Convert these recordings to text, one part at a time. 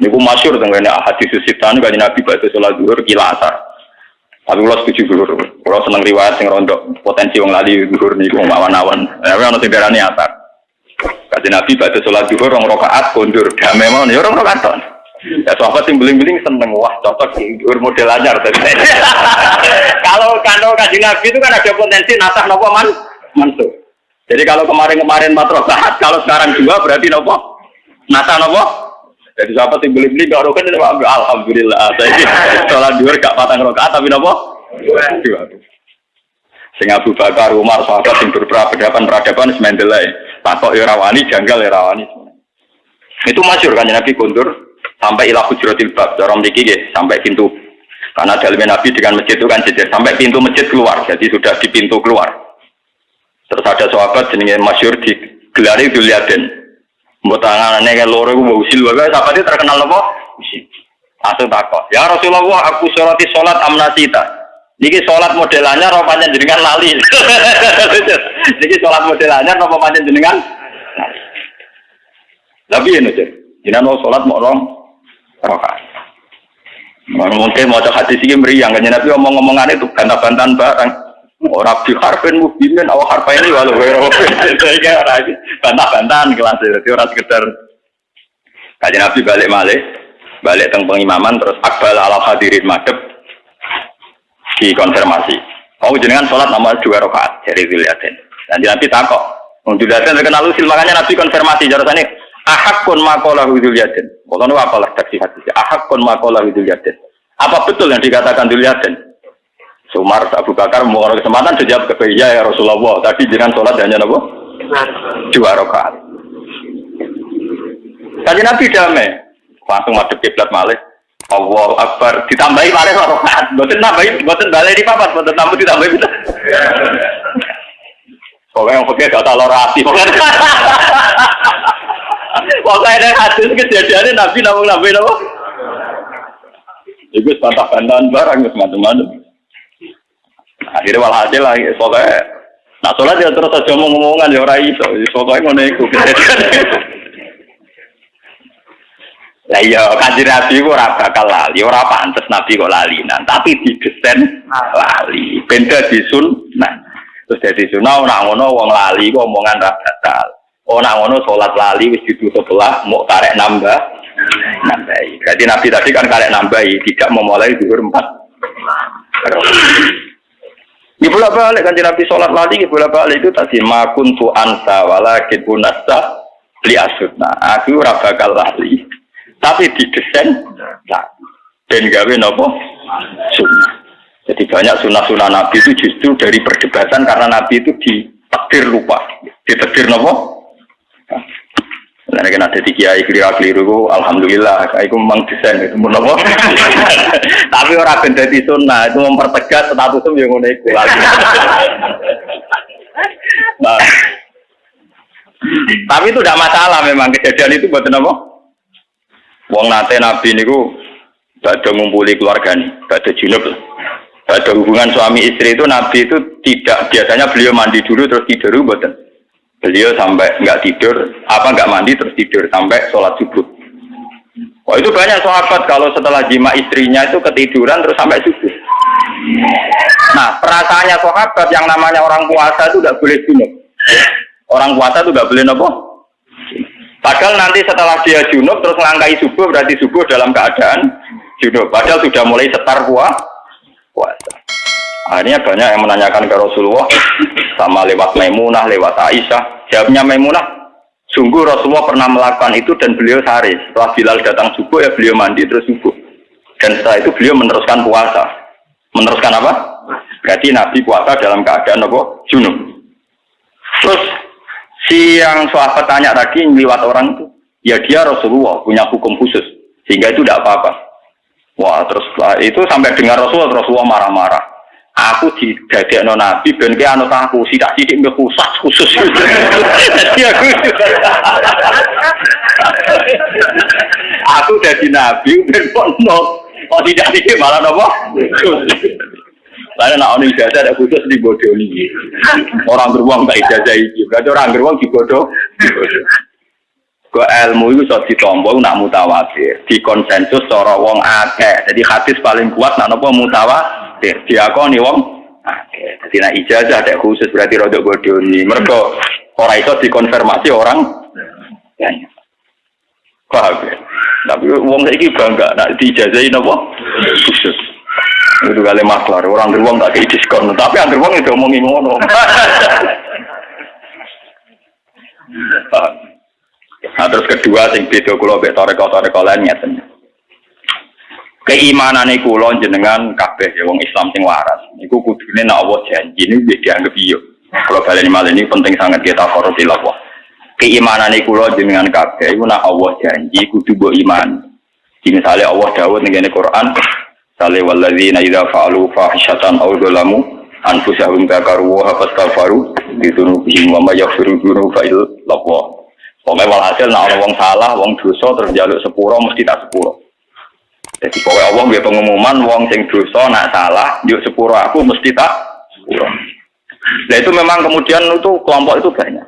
Niku masyur tentang hadis sisitan kan Nabi baca sholat duhur kila asar. Tapi kalau setuju dulu, kalau seneng riwayat sing rondo potensi wong lali duhur niku awan-awan. Tapi ono sing darani asar. Kaji Nabi baca sholat duhur rong rakaat kondur damai mau ya rong rakaat ton. Ya sahabat yang beling-beling seneng wah cocok duhur model anyar Kalau kalau kaji Nabi itu kan ada potensi nasah nopo man mansuh. Jadi kalau kemarin-kemarin empat rakaat, kalau sekarang dua berarti nopo nasah nopo jadi siapa yang beli-beli gak rokan ini alhamdulillah. Saya sholat dua gak patang rokaat tapi nopo dua. Sing Abu Bakar, Umar, sahabat yang berperadaban peradaban semendelai. Takok ya rawani, janggal ya rawani. Itu masyur kan Nabi kundur sampai ilah hujratil bab. Dorong diki sampai pintu. Karena dalamnya Nabi dengan masjid itu kan jejer sampai pintu masjid keluar. Jadi sudah di pintu keluar. Terus ada sahabat jenenge masyur di gelari Duliaden. Mbok tangane kan loro iku usil wae sahabat terkenal apa? Usil. Langsung takok. Ya Rasulullah, aku sholati sholat amnasita. Niki sholat modelannya rupanya jenengan lali. Niki sholat modelannya rupanya jenengan. Tapi ini aja. Jenengan mau sholat mau orang rokaat. Mungkin mau cek hati sih meriang. Kan Nabi ngomong-ngomongan itu bantah-bantahan barang. Orang di harfin mubinin, awak harfa ini walau wero. Saya bantah-bantahan kelas itu, orang sekedar. Kaji Nabi balik malik, balik teng pengimaman terus akbal ala hadirin madep dikonfirmasi. Oh jenengan sholat nama dua rakaat dari Ziliatin. Nanti Nabi takok. Untuk Ziliatin terkenal usil makanya Nabi konfirmasi jarasannya ahakun makola Ziliatin. Kalau nu apalah taksi hati. Ahakun makola Ziliatin. Apa betul yang dikatakan Ziliatin? Sumar Abu Bakar mau kesempatan sejak ke iya ya Rasulullah. Tadi jangan sholat hanya nopo dua rakaat. Tadi Nabi damai, langsung masuk kiblat malih. Allah Akbar ditambahi malih rakaat. Boten nambahi, boten balik di papat, boten tambah ditambahi. Pokoknya yang pakai kata lorasi, pokoknya. Pokoknya ada hadis kejadiannya Nabi namun Nabi namun. Itu bantah-bantahan barang, macam-macam. Akhirnya malah hasil lagi ya, pokoknya Nah sholat ya terus aja mau ngomongan ya orang iso, ya, pokoknya ngono iku. Lah iya, kanjeng Nabi kok ora bakal lali, orang pantas Nabi kok lalinan, tapi di desain lali. benda disun, sunnah. Terus jadi sunnah orang ngono wong lali kok omongan ra batal. Oh, orang ngono sholat lali wis ditutup lah, mau karek nambah. Nambahi. Jadi Nabi tadi kan karek nambahi, tidak memulai zuhur empat di Dibolak balik kan Nabi sholat di dibolak balik itu tadi makun tu ansa walakin punasta li asutna. Aku raba bakal lali. Tapi didesain nah, dan gawe nopo sunnah. Jadi banyak sunnah-sunnah Nabi itu justru dari perdebatan karena Nabi itu ditakdir lupa, ditakdir nopo Nah, kan ada di kiai keliru keliru, alhamdulillah, aku memang desain itu apa? Tapi orang benda di sunnah itu mempertegas status itu yang unik. Nah, tapi itu tidak masalah memang kejadian itu buat apa? Wong nate nabi niku ada ngumpuli keluarga nih, ada junub Ada hubungan suami istri itu nabi itu tidak biasanya beliau mandi dulu terus tidur buatan Beliau sampai nggak tidur, apa nggak mandi terus tidur sampai sholat subuh. Wah itu banyak sahabat kalau setelah jima istrinya itu ketiduran terus sampai subuh. Nah perasaannya sahabat yang namanya orang puasa itu nggak boleh junub. Orang puasa itu nggak boleh nopo. Padahal nanti setelah dia junub terus melangkai subuh berarti subuh dalam keadaan junub. Padahal sudah mulai setar puasa. Akhirnya banyak yang menanyakan ke Rasulullah sama lewat Maimunah, lewat Aisyah. Jawabnya Maimunah, sungguh Rasulullah pernah melakukan itu dan beliau sehari. Setelah Bilal datang subuh ya beliau mandi terus subuh. Dan setelah itu beliau meneruskan puasa. Meneruskan apa? Berarti Nabi puasa dalam keadaan apa? Junub. Terus si yang sahabat tanya tadi lewat orang itu, ya dia Rasulullah punya hukum khusus sehingga itu tidak apa-apa. Wah terus itu sampai dengar Rasulullah Rasulullah marah-marah aku di no nabi ben ke anut aku sidak sidik mbek khusus khusus jadi aku aku jadi nabi ben no oh tidak sidik malah nopo Lalu nak orang ijazah ada khusus di bodoh ini. Orang beruang tak ijazah ini. Berarti orang beruang di bodoh. Ke ilmu itu iso ditampa nak mutawatir, di konsensus cara wong akeh. Jadi hadis paling kuat nak napa mutawatir, diakoni wong akeh. Nak ijazah ada khusus berarti rodok bodoni. Mergo ora iso dikonfirmasi orang banyak. Paham ya? Tapi wong saiki bangga nak diijazahi napa? Khusus. Itu kali maklar, orang beruang tak kayak diskon, tapi yang beruang itu ngomongin ngono. Nah terus kedua sing beda kula mek toreko-toreko lain ngeten. Keimanan iku kula jenengan kabeh ya wong Islam sing waras. Iku kudune nek Allah janji ini wis dianggap iya. Kalau kalian malah ini penting sangat kita korupi Allah. Keimanan iku kula jenengan kabeh iku nek Allah janji kudu mbok iman. Jadi misalnya Allah dawuh ning Quran, Sale walladzina idza fa'alu fahishatan aw dzalamu anfusahum dzakaru wa fastaghfaru bidunubihim wa may yaghfiru dzunuba illa Allah. Pokoknya walhasil nak orang wong salah, wong dosa terus jaluk sepuro mesti tak sepuro. Jadi pokoknya Allah dia pengumuman wong sing dosa nak salah, yuk sepuro aku mesti tak sepuro. Nah itu memang kemudian itu kelompok itu banyak.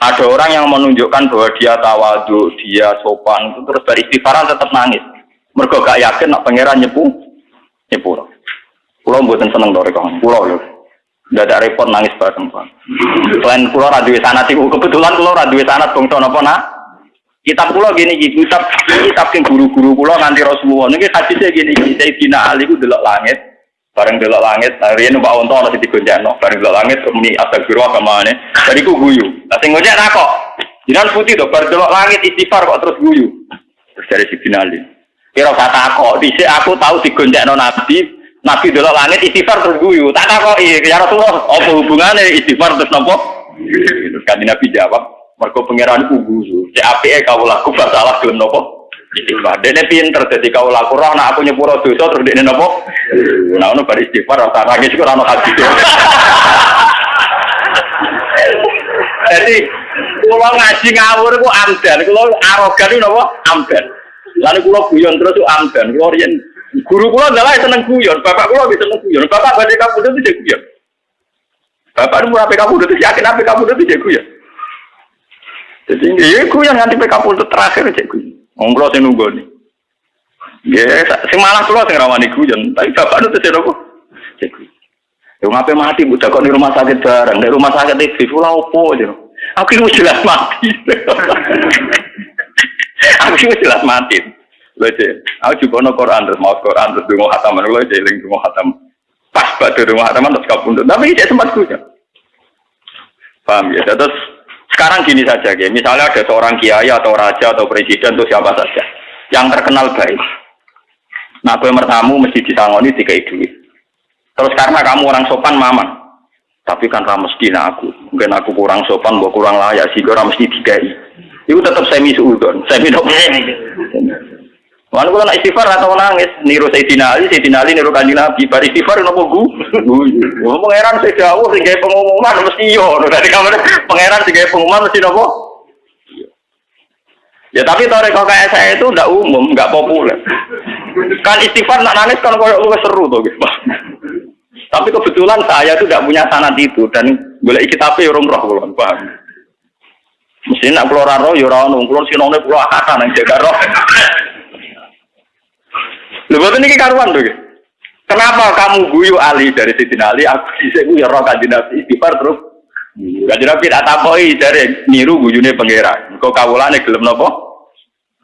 Ada orang yang menunjukkan bahwa dia tawadu, dia sopan, itu terus beristighfaran tetap nangis. Mereka gak yakin nak pangeran nyepu, nyepu. Pulau buatan seneng dari kawan, pulau loh. Tidak ada repot nangis bareng pak. Selain pulau radio sana sih, kebetulan pulau radio sana bangsa nopo nak. Kitab pulau gini gitu, kitab kitab yang guru-guru pulau nganti Rasulullah. Ini hadisnya gini gini. Saya Dina Ali ku delok langit, bareng delok langit. Hari ini Mbak Onto masih digonjak bareng delok langit. Kemini astagfirullah ke mana? Tadi ku guyu. Nanti ngojek kok. Jinan putih tuh, bareng delok langit istighfar kok terus guyu. Terus dari si Dina Ali. Kira kata kok, di aku tahu digonjak nabi, Nabi delok langit istighfar terus guyu. Tak takoki, ya Rasulullah, apa hubungannya istighfar terus napa? Terus kan Nabi jawab, mergo pangeran ku guyu. Cek apike kau laku salah gelem napa? Istighfar. Dene pinter dadi kau laku roh nak aku nyepuro dosa terus dene napa? Nah ono bar istighfar rasa nangis kok ono hadis. Jadi kula ngaji ngawur ku amdan, kula arogan napa? Amdan. Lalu kula guyon terus ku amdan. Kula riyen Guru kula adalah seneng guyon, bapak kula bisa seneng guyon. Bapak badhe kamu itu guyon. Bapak nu ape kamu itu yakin ape kamu itu guyon. Jadi ya guyon nganti PK itu terakhir cek guyon. Wong kula sing nunggu nih. Ya, sing malah kula sing rawani guyon, tapi bapak itu tidak apa. Cek. Ya ngapain mati bu kok di rumah sakit bareng, di rumah sakit itu kula opo aja. Aku itu jelas mati. Aku itu jelas mati. Lho aku juga no Quran terus mau Quran terus dungo hataman lho cek ling dungo hatam. Pas pada dungo hataman terus kabundut. Tapi cek sempat kuja. Paham ya? Terus sekarang gini saja ya, misalnya ada seorang kiai atau raja atau presiden atau siapa saja yang terkenal baik. Nah, gue mertamu mesti disangoni tiga duit. Terus karena kamu orang sopan maman, tapi kan kamu mesti aku. Mungkin aku kurang sopan, gue kurang layak, sih gue mesti dikai. Itu tetap semi suudon, semi dok. Mana kalau nak istighfar atau nangis, niru Sayyidina Ali, Sayyidina Ali niru kanjeng Nabi, bar istighfar nopo gu, gu, pangeran saya jauh, sehingga pengumuman mesti yo, dari kamar pangeran sehingga pengumuman mesti nopo. Ya tapi toreko kayak saya itu tidak umum, nggak populer. Kan istighfar nak nangis kan kalau lu seru tuh, gitu. Tapi kebetulan saya itu tidak punya sanat itu dan boleh ikut tapi orang roh kulon, paham? Mesti nak keluar roh, ya roh, keluar sinongnya keluar akar, yang jaga roh. Lho ini karuan tuh. Kenapa kamu guyu Ali dari Siti Ali? Aku bisa guyu roh kanjeng Nabi istighfar terus. Kanjeng Nabi tak takoi dari niru guyune pangeran. Kok kawulane gelem napa?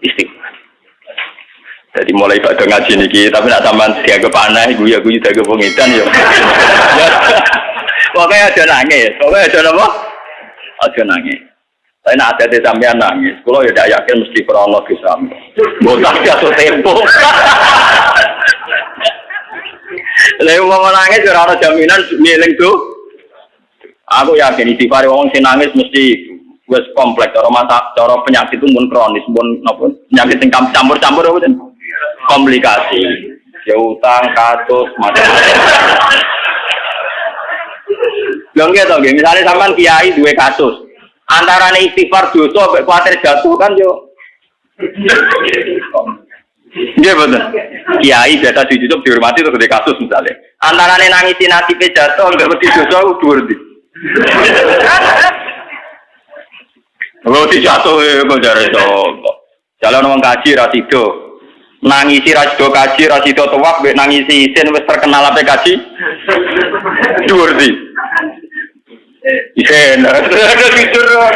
Istighfar. Jadi mulai pada ngaji niki, tapi nak sampean dianggap aneh, guyu guyu dianggap pengidan ya. Pokoknya ada nangis, pokoknya ada apa? Ada nangis. Saya nak ada di sampean nangis, kalau ya tidak yakin mesti krono di sampean. Botak jatuh tempo. Lalu mau nangis ora ada jaminan miling tuh. Aku yakin istighfar wong sing nangis mesti wis kompleks cara masa cara penyakit itu pun kronis pun napa penyakit sing campur-campur apa komplikasi. Ya utang, kasus, macam-macam. Lho nggih to misale sampean kiai duwe kasus, antara nih istighfar dosa sampai khawatir jatuh kan yo Iya betul. Kiai biasa di YouTube dihormati terus di kasus misalnya. Antara nih nangisin nasibnya jatuh nggak mesti dosa aku dua Oh, dijatuh kok jare sapa. Jalan wong kaji ra sido. Nangisi ra sido kaji ra sido tuwak mbek nangisi isin wis terkenal ape kaji. Dhuwur di. Isin. Tidur.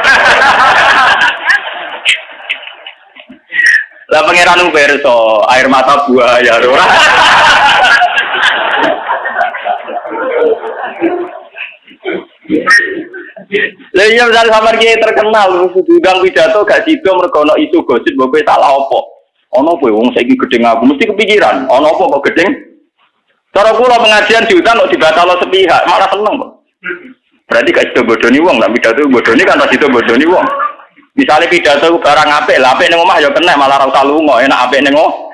Lah pangeran Uberso, air mata buaya. Lah iya misal sampean ki terkenal diundang pidato gak sido mergo isu gosip mbok kowe salah opo. Ono kowe wong saiki gedeng aku mesti kepikiran, ono apa kok gedeng? Cara kula pengajian diundang kok dibatalo sepihak, malah seneng. Berarti gak sido bodoni wong, lah pidato bodoni kan ora sido bodoni wong. Misalnya pidato barang apik, lah apik ning omah ya kena malah ora usah lunga, enak apik ning omah.